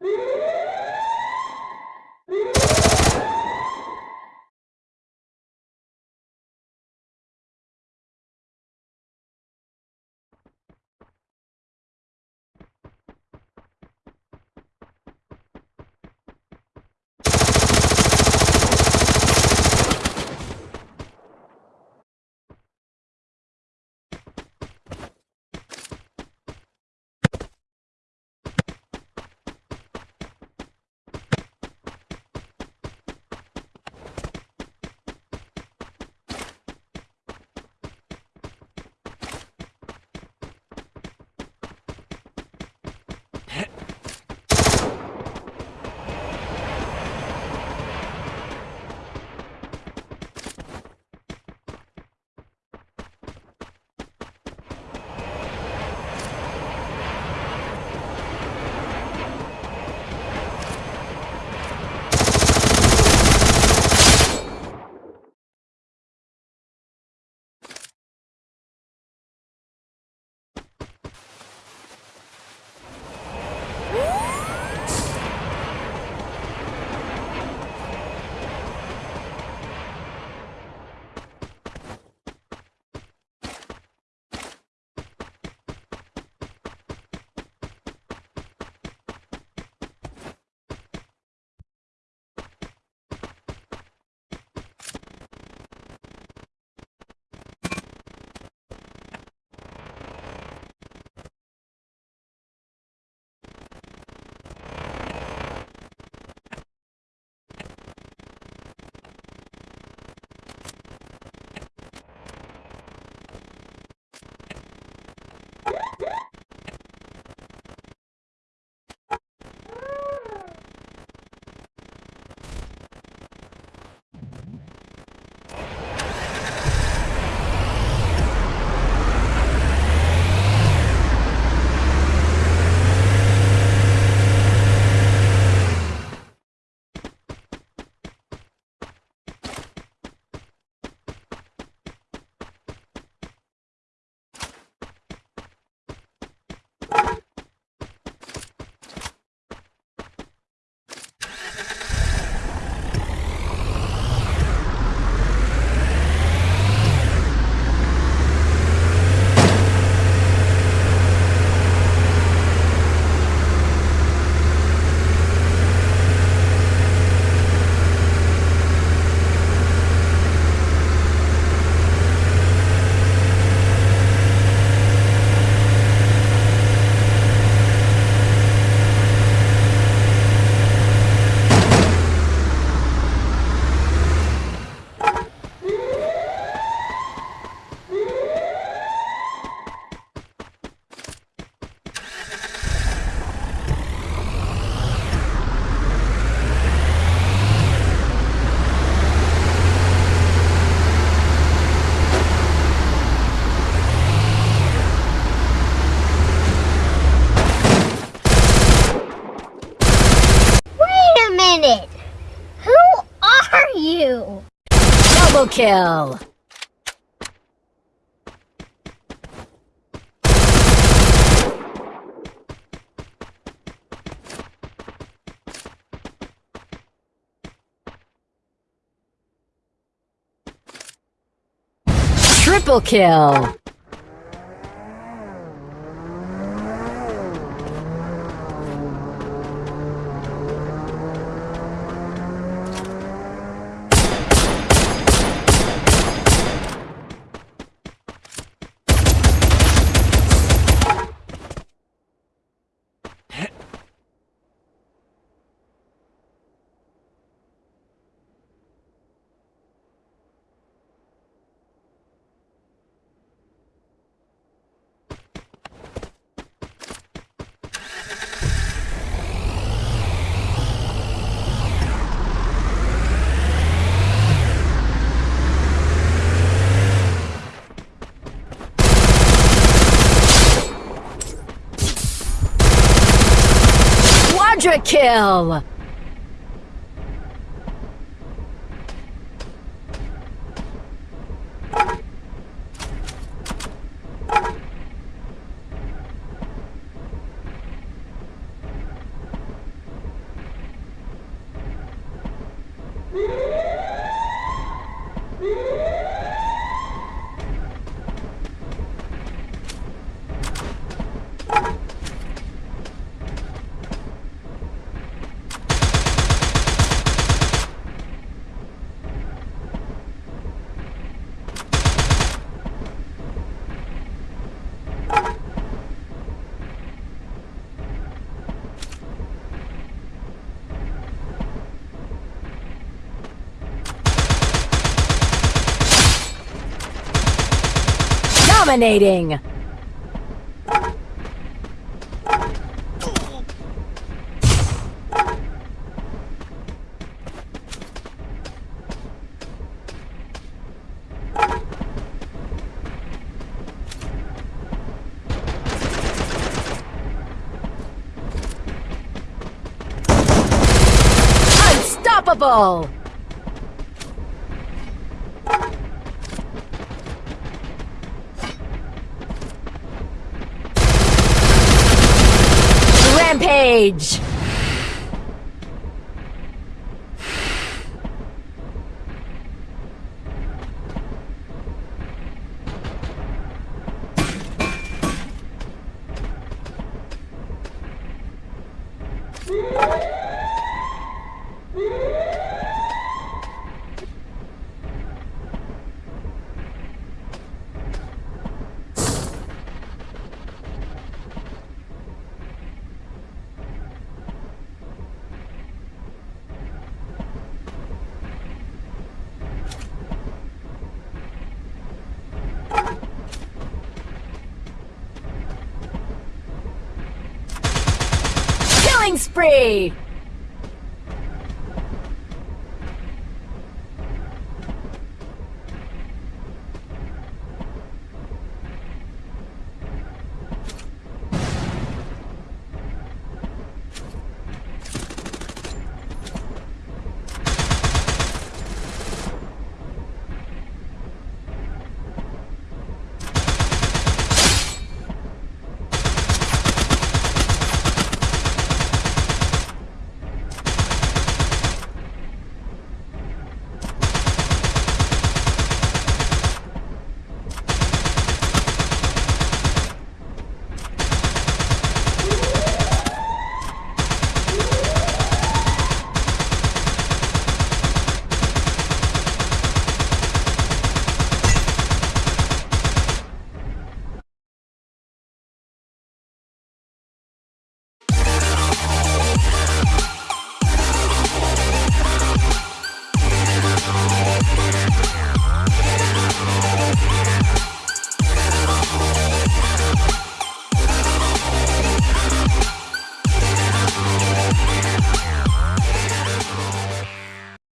you minute! Who are you? Double kill! Triple kill! Quadra kill! Dominating! Unstoppable! rede. Spree!